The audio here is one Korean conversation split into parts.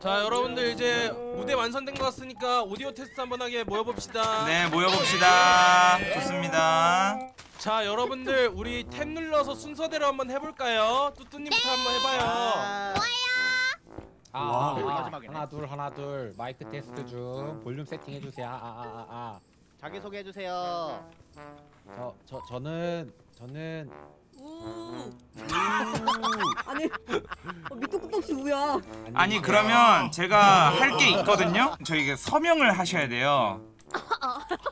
자 여러분들 이제 무대 완성된 것 같으니까 오디오 테스트 한번 하게 모여봅시다 네 모여봅시다 좋습니다 자 여러분들 우리 탭 눌러서 순서대로 한번 해볼까요? 뚜뚜님부터 한번 해봐요 아, 와. 아, 아, 마지막이네. 하나 둘 하나 둘 마이크 테스트 중 볼륨 세팅 해주세요. 아 아 아 아 자기 소개 해 주세요. 저 저 저는 저는 아니 어, 밑도 끝도 없이 우야. 아니 그러면 제가 할 게 있거든요? 저희 서명을 하셔야 돼요.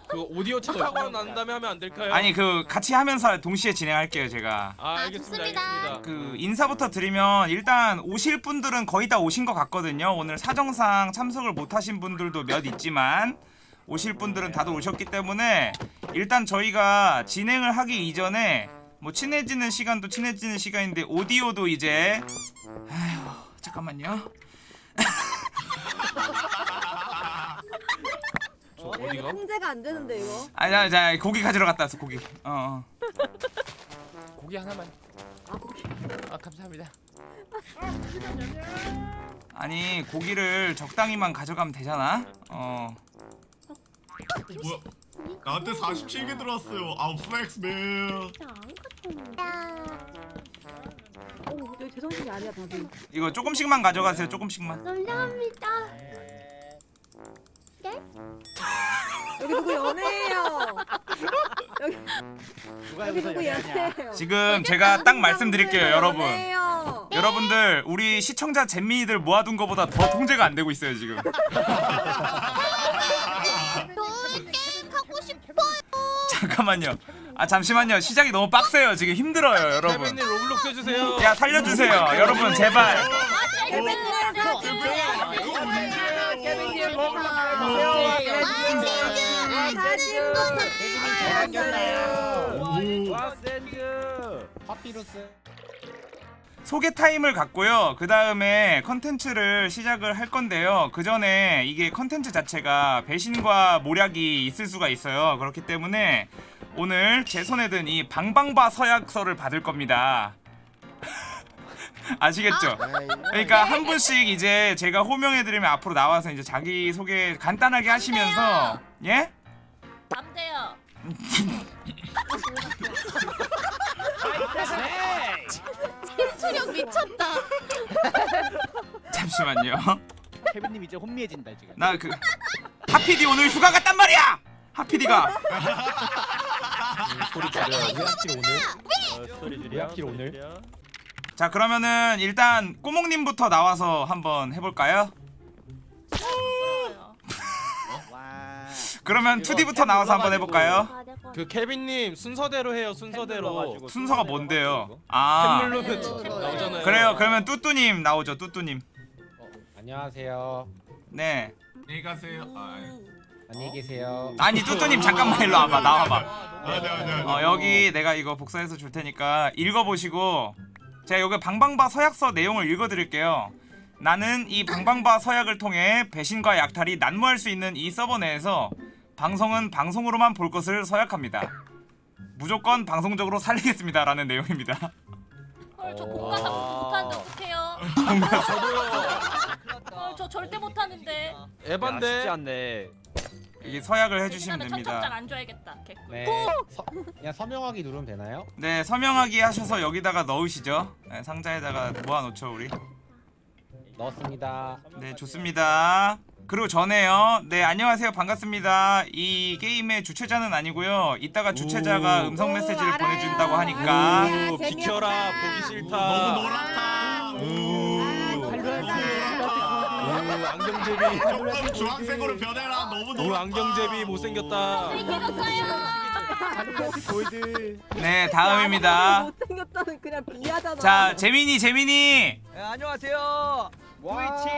그 오디오 차 사고 난 다음에 하면 안 될까요? 아니 그 같이 하면서 동시에 진행할게요 제가. 아 알겠습니다 좋습니다. 알겠습니다. 그 인사부터 드리면 일단 오실 분들은 거의 다 오신 것 같거든요. 오늘 사정상 참석을 못 하신 분들도 몇 있지만 오실 분들은 다들 오셨기 때문에 일단 저희가 진행을 하기 이전에 뭐 친해지는 시간도 친해지는 시간인데 오디오도 이제 아휴 잠깐만요 저 어디가? 통제가 안 되는데 이거 아자 자 고기 가지러 갔다 왔어 고기 어, 어. 고기 하나만. 아 거기 아 감사합니다. 아니 고기를 적당히만 가져가면 되잖아 어 뭐야? 나한테 47개 들어왔어요. 아우 flex man. 어 여기 제정신이 아니야 다들 이거 조금씩만 가져가세요 조금씩만 감사합니다. 여기 누구 연애해요 여기 누가 여기 여기서 누구 연애하냐? 연애해요 지금 제가 딱 말씀드릴게요 여러분 연애해요. 여러분들 우리 시청자 잼민이들 모아둔 거보다 더 통제가 안 되고 있어요 지금 잠깐만요 아 잠시만요 시작이 너무 빡세요 지금 힘들어요 여러분 태빈님 로블록스 해주세요 야 살려주세요 여러분 제발 파피루스 소개 타임을 갖고요. 그 다음에 컨텐츠를 시작을 할 건데요. 그 전에 이게 컨텐츠 자체가 배신과 모략이 있을 수가 있어요. 그렇기 때문에 오늘 제 손에 든 이 방방바 서약서를 받을 겁니다. 아시겠죠? 그러니까 한 분씩 이제 제가 호명해드리면 앞으로 나와서 이제 자기 소개 간단하게 하시면서 예? 안 돼요. 수력 미쳤다. 잠시만요. 케빈님 이제 혼미해진다 지금. 나 그 하피디 오늘 휴가 갔단 말이야! 하피디가. 소리 줄여야지 하필 오늘. 왜? 하필 오늘? 자 그러면은 일단 꼬목님부터 나와서 한번 해볼까요? 와. 그러면 2D부터 나와서 한번 해볼까요? 그 케빈님 순서대로 해요 순서대로. 순서가 뭔데요? 탭 아. 누르면 나오잖아요. 그래요. 그러면 뚜뚜님 나오죠 뚜뚜님. 안녕하세요. 네. 안녕히 가세요. 아, 안녕히 계세요. 아니 뚜뚜님 잠깐만 일로 와봐 나와봐. 아, 네, 네. 어 여기 내가 이거 복사해서 줄 테니까 읽어보시고 제가 여기 방방바 서약서 내용을 읽어드릴게요. 나는 이 방방바 서약을 통해 배신과 약탈이 난무할 수 있는 이 서버 내에서 방송은 방송으로만 볼 것을 서약합니다 무조건 방송적으로 살리겠습니다 라는 내용입니다 헐, 저 어. 공과사 못하는데 어떡해요? 헐, 저 절대 못하는데. 에반데 않네. 여기 서약을 해주시면 그다음에 청첩장 됩니다 안 줘야겠다. 개꿀. 네 서, 그냥 서명하기 누르면 되나요? 네 서명하기 하셔서 여기다가 넣으시죠 네, 상자에다가 모아놓죠 우리 넣었습니다 네 좋습니다 그리고 전에요. 네 안녕하세요. 반갑습니다. 이 게임의 주최자는 아니고요. 이따가 주최자가 오. 음성 메시지를 오. 보내준다고 하니까. 아, 우, 비켜라. 보기 싫다. 너무 노랗다. 우, 우, 안경제비. 조금 주황색으로 변해라. 너무. 우 안경제비 못생겼다. 네 다음입니다. 못생겼다는 그냥 비하잖아. 자 재민이 재민이. 네, 안녕하세요. 트위치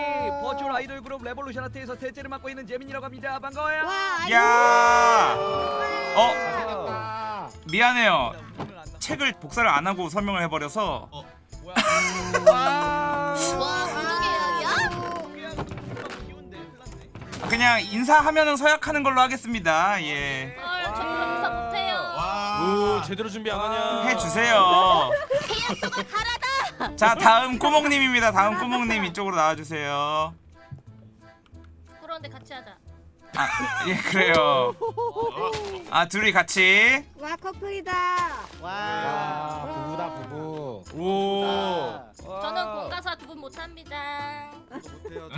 virtual 아이돌 그룹 레볼루션 하트에서 셋째를 맡고 있는 재민이라고 합니다. 반가워요. 와 야 어? 아, 미안해요. 책을 복사를 안 하고 설명을 해버려서 뭐야? 와, 났네. 그냥 인사하면은 서약하는 걸로 하겠습니다 예. 우 제대로 준비 안 하냐 해주세요 자 다음 꼬목님입니다 다음 꼬목님 이쪽으로 나와주세요 죄송한데 같이 하자. 아, 예 그래요. 아 둘이 같이. 와 커플이다. 와. 아, 부부다 부부. 오. 저는 공가사 두 분 못합니다. 못해요.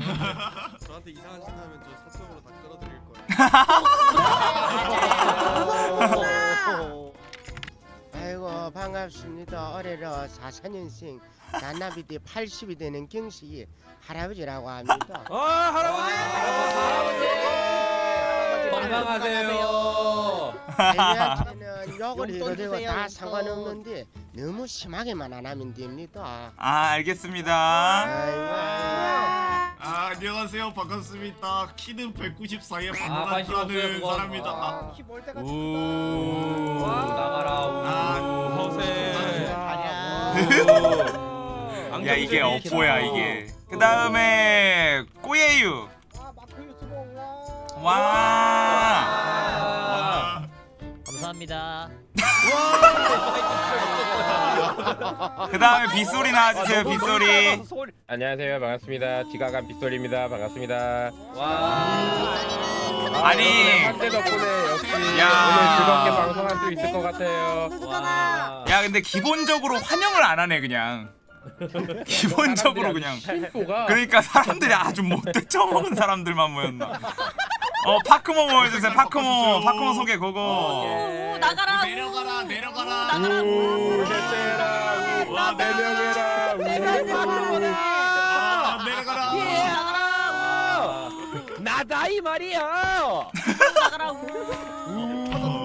저, 저한테 이상한 짓 하면 저 사적으로 다 끌어드릴 거예요. 아이고 반갑습니다. 올해로 4사년생 나나비대 80이 되는 경식이 할아버지라고 합니다. 아 할아버지. 건강하세요. 할머니한테는 욕을 해도 용돈 되고 주세요, 다. 상관없는데 너무 심하게만 안 하면 됩니다. 아 알겠습니다. 아이고. 아 안녕하세요 반갑습니다 키는 194에 아, 관심 없어요, 반란하는 그건. 사람입니다 아, 키볼 때가 오. 나가라. 우. 아, 허세. 야 이게 업보야 이게. 그 다음에 꼬예유. 와. 아, 감사합니다. 그 다음에 빗소리 나와주세요 빗소리. 안녕하세요. 반갑습니다. 지가간 빗소리입니다. 반갑습니다. 아니. 한대 덕분에 역시 야. 오늘 즐겁게 방송할 수 있을 것 같아요. 야 근데 기본적으로 환영을 안 하네 그냥. 기본적으로 그냥. 그러니까 사람들이 아주 못돼 처먹은 사람들만 모였나. 어 파크모 모여주세요 파크모 파크모 소개 그거. 오, 나가라. 내려가라 내려가라 나가라. 우 셋째라 와네 명이라 아 내려가라 나가라. 나다 이 말이야. 나가라.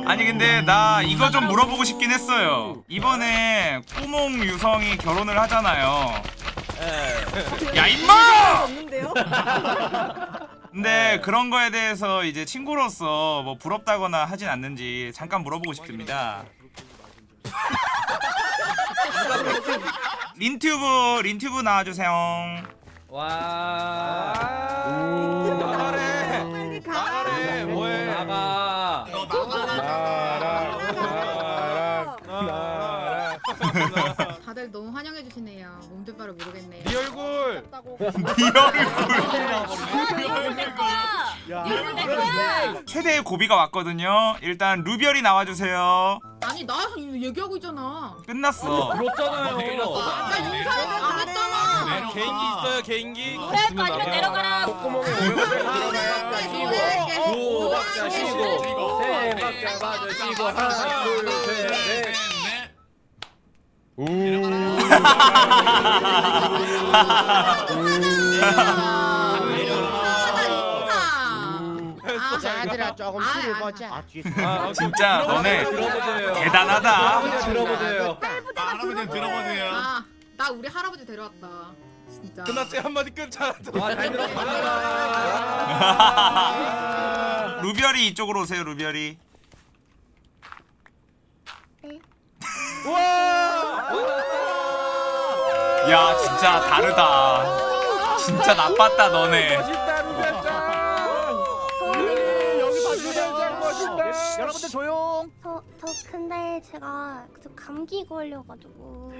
아니 근데 나 이거 좀 물어보고 싶긴 했어요. 이번에 꾸몽 유성이 결혼을 하잖아요. 야 임마! 근데 그런 거에 대해서 이제 친구로서 뭐 부럽다거나 하진 않는지 잠깐 물어보고 싶습니다. 린튜브 린튜브 나와주세요. 와. 나가래. 나가래. 뭐해? 나가. 너 나랑 나랑 다들 너무 환영해 주시네요. 바를 모르겠네요. 네 얼굴. 네 얼굴. 내 거야. 이거 내 거야. 최대의 고비가 왔거든요. 일단 루별이 나와주세요. 아니 나 얘기하고 있잖아. 끝났어. 그렇잖아요. 나 인사를 안 했잖아. 개인기 있어요 개인기. 노래 할 거 아니면 내려가라. 콧구멍에 오염되는 들어가야 두 박자 쉬고. 세 박자 맞아 쉬고 하나 둘셋 넷 아, 자들아 조금 아, 술을 아, 보자. 아 뒤에서 아, 진짜 너네. 대단하다. 들어보세요. 할아버지 들어보세요 아, 나 우리 할아버지 데려왔다. 진짜. 끝났지 한마디. 와잘 들었습니다. 루별이 이쪽으로 오세요. 루별이. 야 진짜 다르다. 진짜 나빴다 너네. 여러분들 조용 저, 저 근데 제가 저 감기 걸려가지고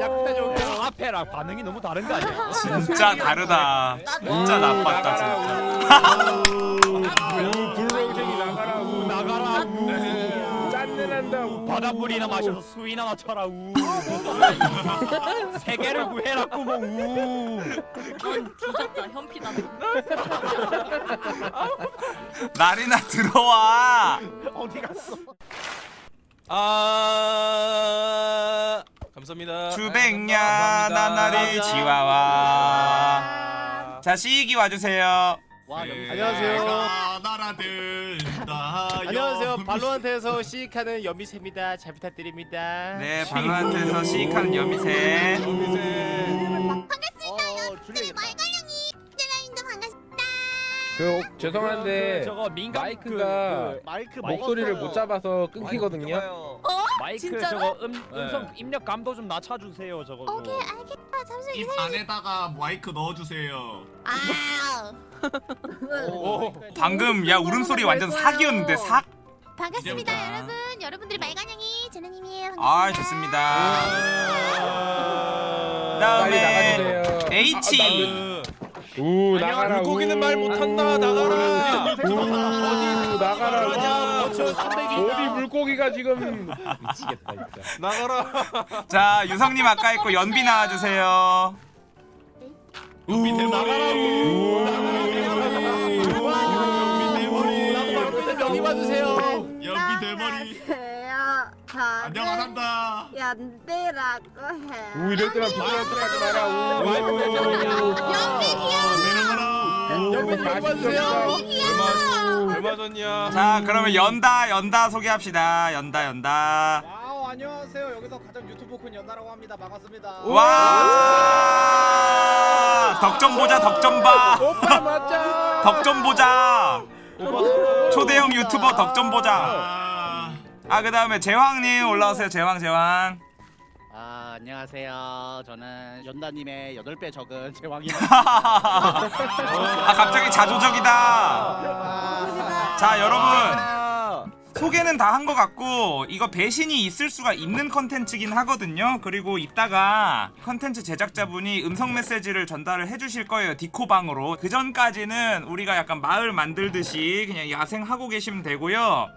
약간 여기 앞에랑 반응이 너무 다른 거 아니야? 진짜 다르다. 진짜 나빴다 진짜. 우 불렁쟁이 나가라 우 나가라. 우. 짠내난다 우 바닷물이나 마셔서 수위나 맞춰라. 우. 세계를 구해라 꾸몽. 우. 넌 뒤졌다 현피다. 날이나 들어와. 어디 갔어 아 감사합니다. 주백냐 감사합니다. 나나리 지와와. 자 시익이 와주세요. 와 여기 안녕하세요 나라들 다 안녕하세요 발로한테서 시익하는 연미세입니다 잘 부탁드립니다 네 방한테서 시익하는 여미새. 어 줄리 그 죄송한데 저거 민감 마이크가 그, 마이크 목소리를 먹었어요. 못 잡아서 그, 끊기거든요 어? 마이크 진짜로? 저거 음, 음성 입력 감도 좀 낮춰주세요 저거. 좀. 알겠 다. 잠시만. 입 안에다가 마이크 넣어주세요 아. 오, 방금 야 울음소리 완전 사기였는데 삭. 반갑습니다 이제부터. 여러분. 여러분들의 말간양이 제나님이에요. 아 좋습니다. 빨리 다음에 H 우 나가라. 물고기는 우. 말 못한다 나가라 우 나가라. 나가라. 우. 어디 물고기가 지금 미치겠다 진짜. 나가라 자 유성님 아까 있고 연비 나와주세요 연비 대머리. 명 이 와주세요. 연비 대머리. 안녕하단다. 연대라고 해. 우 이럴 때만 부끄러운 척하지 마라. 우. 내려가라. 연비 명이 와주세요. 얼마 전이야 자 그러면 연다 연다 소개합시다 연다 연다 와우 안녕하세요. 여기서 가장 유튜브 큰 연나라고 합니다. 반갑습니다. 와 덕점 보자 덕점 봐 오빠 맞자. 덕점 보자 초대형 유튜버 덕점 보자. 아, 아그 다음에 제왕님 올라오세요. 제왕 제왕. 아 안녕하세요. 저는 연다님의 여덟 배 적은 제왕입니다. 아 갑자기 자조적이다. 자 여러분 소개는 다 한 것 같고 이거 배신이 있을 수가 있는 컨텐츠긴 하거든요. 그리고 이따가 컨텐츠 제작자분이 음성 메시지를 전달을 해주실 거예요 디코방으로. 그 전까지는 우리가 약간 마을 만들듯이 그냥 야생하고 계시면 되고요.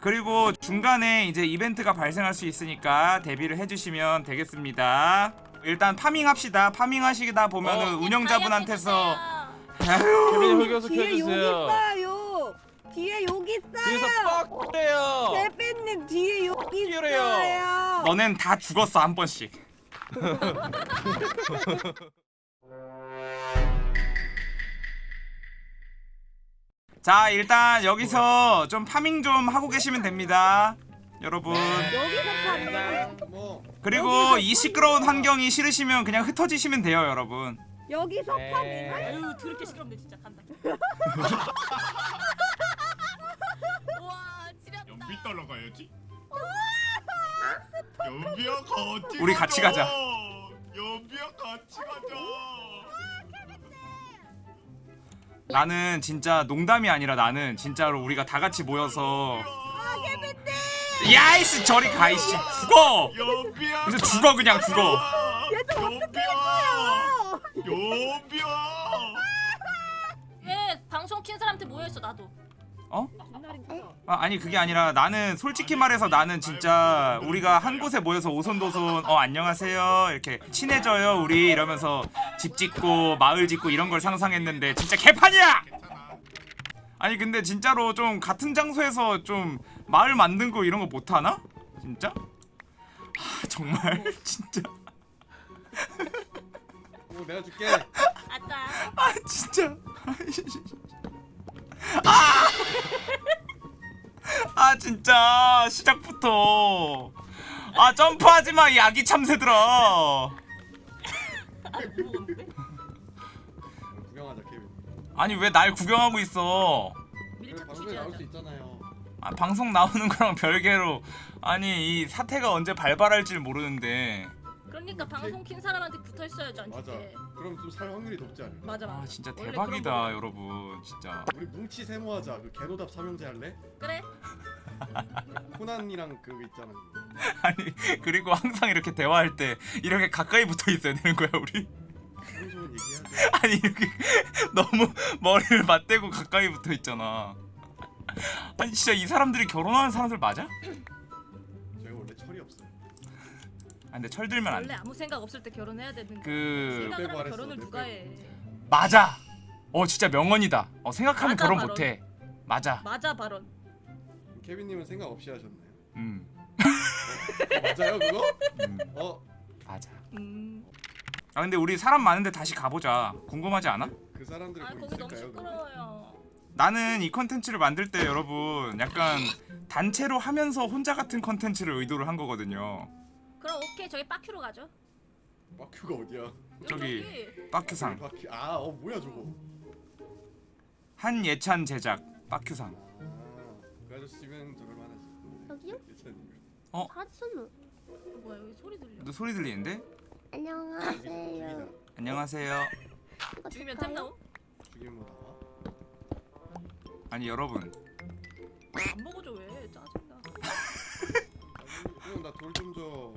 그리고 중간에 이제 이벤트가 발생할 수 있으니까 대비를 해주시면 되겠습니다. 일단 farming 합시다. farming 하시다 보면은 운영자분한테서 흑여서 뒤에 켜주세요. 있어요. 뒤에 여기 있어요. 뒤에서 빡 그래요. 대표님 뒤에 여기. 있어요. 너넨 다 죽었어 한 번씩. 자 일단 여기서 좀 farming 좀 하고 계시면 됩니다. 여러분. 뭐. 그리고 이 시끄러운 환경이 싫으시면 그냥 흩어지시면 돼요 여러분. 여기서 네. 파는 아유 더럽게 시끄럽네 진짜. 간다. 따라 가야지. 연비야 같이. 우리 같이 가자. 연비야 같이 가자. 나는 진짜 농담이 아니라 나는 진짜로 우리가 다 같이 모여서 야이씨 저리 가이씨 죽어 연비야. 그래서 죽어 그냥 죽어 연비야. 연비야. 왜 방송 킨 사람한테 모여 있어 나도. 어? 아, 아니 그게 아니라 나는 솔직히 말해서 나는 진짜 우리가 한 곳에 모여서 오손도손 어 안녕하세요 이렇게 친해져요 우리 이러면서 집 짓고 마을 짓고 이런 걸 상상했는데 진짜 개판이야! 아니 근데 진짜로 좀 같은 장소에서 좀 마을 만든 거 이런 거 못하나? 진짜? 하 정말 진짜 오, 내가 줄게. 아따. 아 진짜 아! 진짜. 시작부터. 아 점프하지 마 야기 참새들아. 구경하자 케빈. 아니 왜 날 구경하고 있어? 밀착 방송에 취재하자. 나올 수 있잖아요. 아, 방송 나오는 거랑 별개로. 아니 이 사태가 언제 발발할지 모르는데 그러니까 방송 킨 사람한테 붙어 있어야지 안 맞아. 돼. 그럼 좀 살 확률이 높지 않을까? 맞아 맞아. 아 진짜 원래 대박이다 그런 여러분 진짜 우리 뭉치 세모하자. 그 개노답 삼형제 할래? 그래? 코난이랑 그거 있잖아. 아니 그리고 항상 이렇게 대화할 때 이렇게 가까이 붙어 있어야 되는 거야 우리 얘기하자. 아니 이렇게 너무 머리를 맞대고 가까이 붙어 있잖아. 아니 진짜 이 사람들이 결혼하는 사람들 맞아? 근데 철들면 안 원래 돼. 아무 생각 없을 때 결혼해야 되는 거. 그 생각을 하면 말했어, 결혼을 내 누가 빼고. 해? 맞아. 어 진짜 명언이다. 어 생각하면 맞아, 결혼 바로. 못 해. 맞아. 맞아 발언. 케빈님은 생각 없이 하셨나요? 음. 어, 맞아요 그거? 음. 어 맞아. 음. 아 근데 우리 사람 많은데 다시 가보자. 궁금하지 않아? 그 사람들이 아뭐 거기 너무 있을까요? 그거? 시끄러워요. 나는 이 컨텐츠를 만들 때 여러분 약간 단체로 하면서 혼자 같은 컨텐츠를 의도를 한 거거든요. 그럼 오케이 저희 빠큐로 가죠. 마큐가 어디야? 저기. 빠큐상 바퀴 아어 뭐야 저거? 한예찬 제작 빠큐상. 아 그 아저씨면 저걸 만하지. 여기요? 사촌. 어, 뭐야 여기 소리 들려. 너 소리 들리는데? 안녕하세요. 안녕하세요. 죽이면? 템 나오? 죽이면 뭐 나와? 아니 여러분 안 먹어줘 왜? 짜증나. 형 나 돌 좀 줘.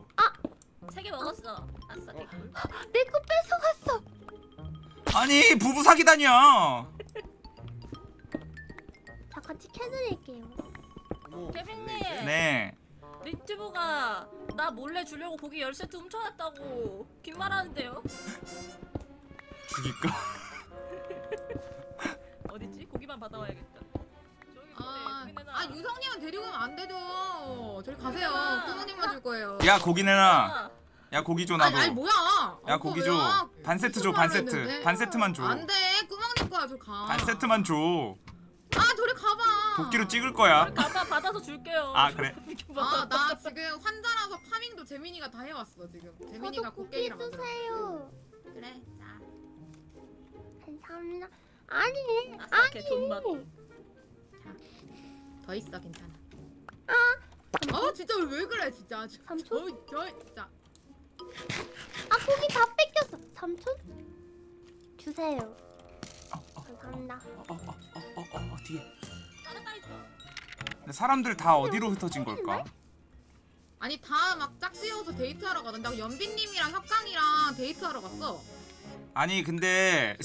세 개 먹었어. 아싸. 어, 그래? 내거 뺏어갔어. 아니 부부 사기다니야 다 같이 캐드릴게요. 태빈님. 네 리트브가 나 몰래 주려고 고기 10세트 훔쳐놨다고 빈말하는데요? 죽일까? 어딨지? 고기만 받아와야겠다. 아, 근데 아 유성님은 데리고 가면 안 되죠. 저리 가세요. 아. 꾸무님만 줄 거예요. 야 고기 내놔 아, 야 고기 줘 아니, 나도 아니 뭐야? 야 어, 고기? 줘반 세트 줘 반 세트 했는데. 반 세트만 안 돼. 꾸멍님 거야. 저 가. 줘반 세트만 줘 아, 저리 가봐. 도끼로 찍을 거야 가봐 받아서 줄게요. 아, 그래? 아, 나 지금 환자라서 파밍도 재민이가 다 해왔어 지금. 재민이가 고기. 주세요. 그래. 자. 감사합니다. 아니, 아싸, 개돈 받. 더 있어 괜찮아. 아 진짜 왜 그래 진짜. 삼촌? 어, 저 진짜. 아 고기 다 뺏겼어. 삼촌? 주세요. 감사합니다. 어어어어 뒤에 나는 딸이 좋아. 근데 사람들 다 어디로 흩어진 걸까? 아니 다 막 짝지어서 데이트하러 가던데 연빈님이랑 협강이랑 데이트하러 갔어. 아니 근데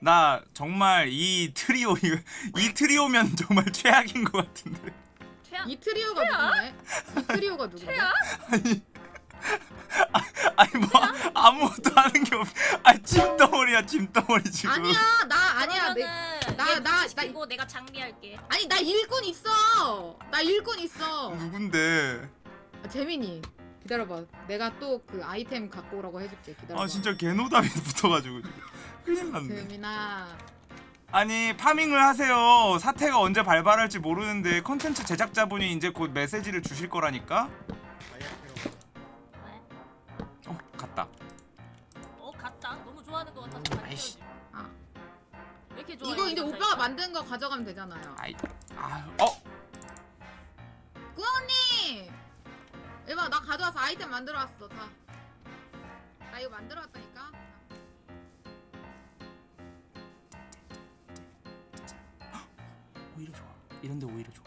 나 정말 이 트리오 이, 이 트리오면 정말 최악인 것 같은데 최악. 이 트리오가 누군데? 이 트리오가 누군데? 최악? 아니 뭐 아무것도 하는 게 없. 아 찜덩어리야 찜덩어리 지금. 아니야 나 아니야 내, 그러면은 나- 얘 나- 시키고 내가 장비할게. 아니 나 일꾼 있어. 나 일꾼 있어. 누군데? 아, 재민이 기다려봐. 내가 또 그 아이템 갖고 오라고 해줄게. 기다려봐. 아 진짜 개노답이 붙어가지고 지금. 큰일 났네. 재민아. 아니 파밍을 하세요. 사태가 언제 발발할지 모르는데 컨텐츠 제작자분이 이제 곧 메시지를 주실 거라니까. 어 갔다. 어 갔다. 너무 좋아하는 것 같아서. 아이씨. 아. 왜 이렇게 좋아해? 이거 이제 오빠가? 만든 거 가져가면 되잖아요. 아이 아 어. 꾸언니! 이봐 나 가져와서 아이템 만들어 왔어 다. 나 이거 만들어 왔다니까. 오히려 좋아. 이런데 오히려 좋아.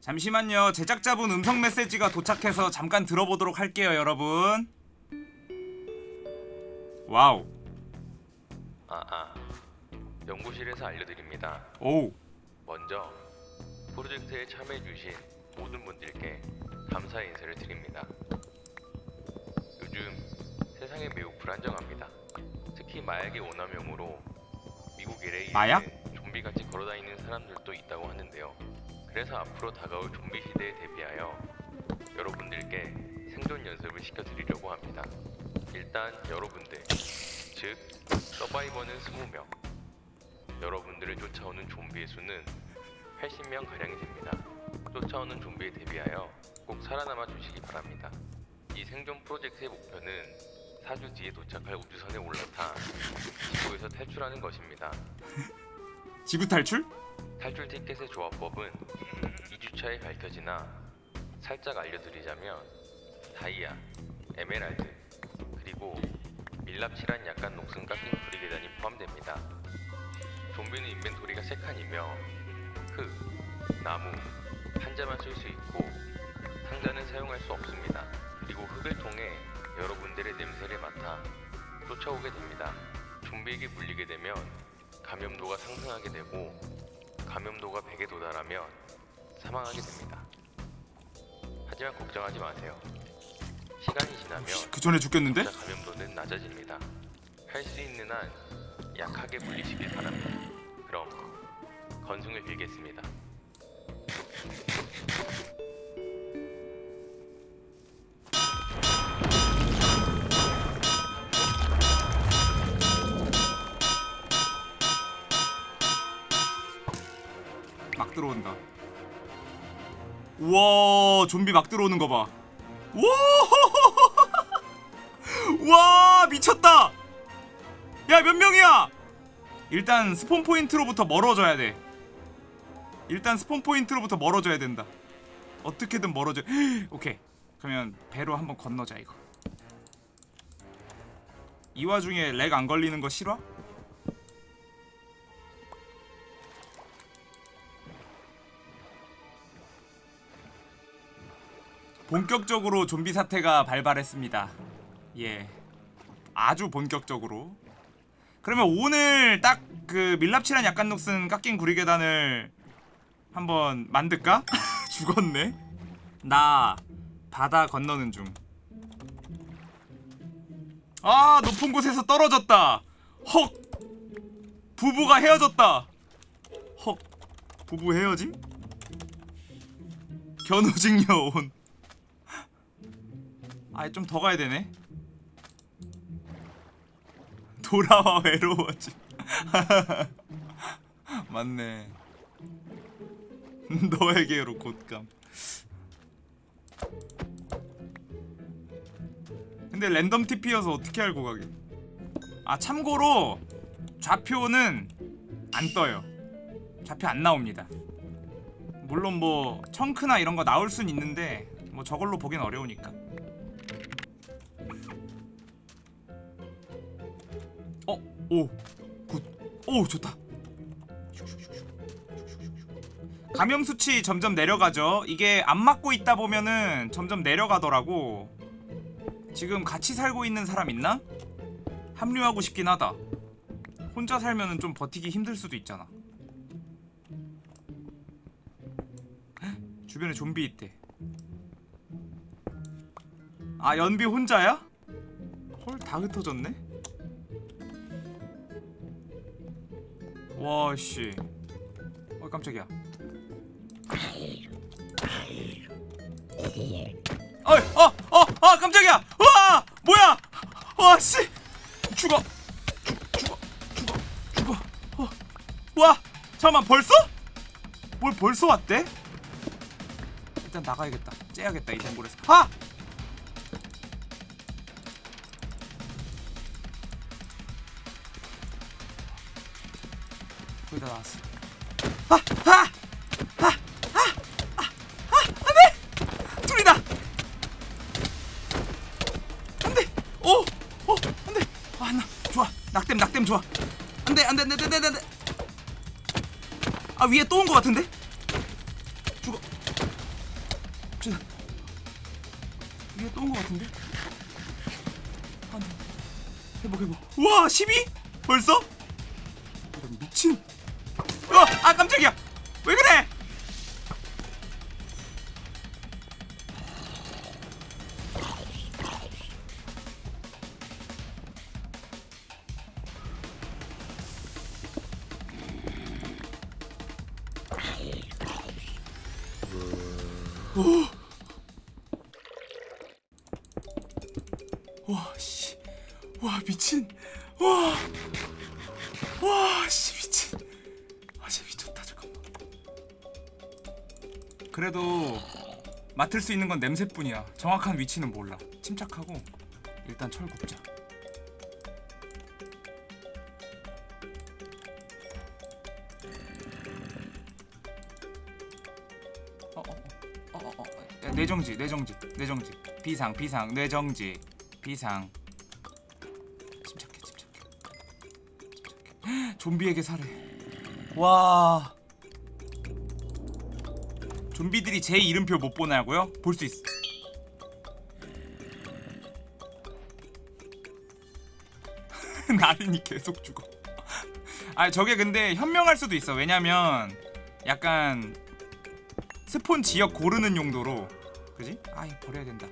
잠시만요. 제작자분 음성 메시지가 도착해서 잠깐 들어보도록 할게요, 여러분. Wow. 아, 아. 연구실에서 알려드립니다. 오우. 먼저 프로젝트에 참여해주신 모든 분들께 감사의 인사를 드립니다. 요즘 세상이 매우 불안정합니다. 특히 마약의 오남용으로 미국 LA에 마약? 좀비같이 걸어다니는 사람들도 있다고 하는데요. 그래서 앞으로 다가올 좀비 시대에 대비하여 여러분들께 생존 연습을 시켜드리려고 합니다. 일단 여러분들, 즉 서바이버는 20명, 여러분들을 쫓아오는 좀비의 수는 80명 가량이 됩니다. 쫓아오는 좀비에 대비하여 꼭 살아남아 주시기 바랍니다. 이 생존 프로젝트의 목표는 4주 뒤에 도착할 우주선에 올라타 지구에서 탈출하는 것입니다. 지구 탈출? 탈출 티켓의 조합법은 2주차에 밝혀지나 살짝 알려드리자면 다이아, 에메랄드, 그리고 밀랍칠한 약간 녹슨 깎인 구리 계단이 포함됩니다. 좀비는 인벤토리가 3칸이며 흙, 나무, 판자만 쓸 수 있고 상자는 사용할 수 없습니다. 그리고 흙을 통해 여러분들의 냄새를 맡아 쫓아오게 됩니다. 좀비에게 물리게 되면 감염도가 상승하게 되고 감염도가 100에 도달하면 사망하게 됩니다. 하지만 걱정하지 마세요. 시간이 지나면 그 전에 죽겠는데? 감염도는 낮아집니다. 할 수 있는 한 약하게 물리시길 바랍니다. 그럼 건승을 빌겠습니다. 우와, 좀비 막 들어오는 거 봐. 우와! 와, 미쳤다. 야, 몇 명이야? 일단 spawn point로부터 멀어져야 돼. 일단 spawn point로부터 멀어져야 된다. 어떻게든 멀어져. 오케이. 그러면 배로 한번 건너자 이거. 이 와중에 lag 안 걸리는 거 실화? 본격적으로 좀비 사태가 발발했습니다. 예. 아주 본격적으로 그러면 오늘 딱 그 밀랍칠한 약간 녹슨 깎인 구리 계단을 한번 만들까? 죽었네 나 바다 건너는 중 아 높은 곳에서 떨어졌다 헉 부부가 헤어졌다 헉 부부 헤어짐? 견우직녀 온 아이 좀더 가야 되네. 돌아와 외로워지. 맞네. 너에게로 곧감. 근데 랜덤 TP여서 어떻게 알고 가게? 아 참고로 좌표는 안 떠요. 좌표 안 나옵니다. 물론 뭐 chunk나 이런 거 나올 순 있는데 뭐 저걸로 보긴 어려우니까 오! good! 오! 좋다! 감염 수치 점점 내려가죠 이게 안 맞고 있다 보면은 점점 내려가더라고 지금 같이 살고 있는 사람 있나? 합류하고 싶긴 하다 혼자 살면은 좀 버티기 힘들 수도 있잖아 헉, 주변에 좀비 있대 아 연비 혼자야? 헐 다 흩어졌네? 와씨. 어 깜짝이야. 어이 어어 어 깜짝이야. 와 뭐야? 와씨. 죽어. 죽 죽어 죽어 죽어. 어. 와 잠깐만 벌써? 뭘 벌써 왔대? 일단 나가야겠다. 째야겠다 이 동굴에서. 아! 아! 아! 아! 아! 아! 아! 안 돼! 둘이다! 안 돼! 오! 오! 안 돼! 아, 나 좋아. 낙댐 낙댐 좋아. 안 돼 안 돼 안 돼 안 돼 안 돼. 아 위에 또온거 같은데? 죽어. 진짜. 위에 또온거 같은데? 안돼. 회복 회복. 우와 12? 벌써? 어! 아 깜짝이야. 왜 그래? 맡을 수 있는 건 냄새뿐이야. 정확한 위치는 몰라. 침착하고 일단 철 굽자. 어, 어, 어, 뇌정지, 뇌정지, 뇌정지. 비상, 비상, 뇌정지, 비상. 침착해, 침착해. 침착해. 좀비에게 살해. 와. 좀비들이 제 이름표 못 보냐고요? 볼 수 있어. 나린이 계속 죽어. 아 저게 근데 현명할 수도 있어. 왜냐면 약간 스폰 지역 고르는 용도로 그지? 아이 버려야 된다.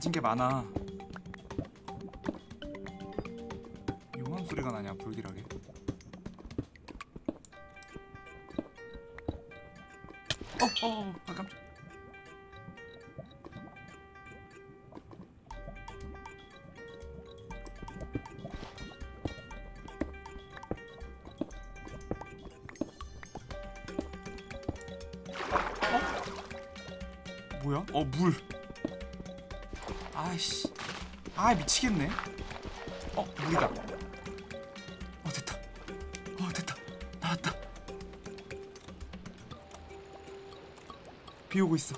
가진 게 많아. 용암 소리가 나냐 불길하게. 어, 어, 어, 아 깜짝. 뭐야? 어, 물. 아, 미치겠네. 어, 물이다. 어, 됐다. 어, 됐다. 나왔다. 비 오고 있어.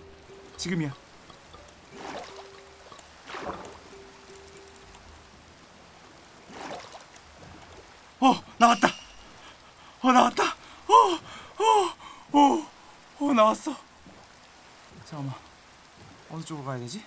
지금이야. 어 나왔다 어 나왔다 어어어 어, 어, 나왔어 잠깐만 어느 쪽으로 가야 되지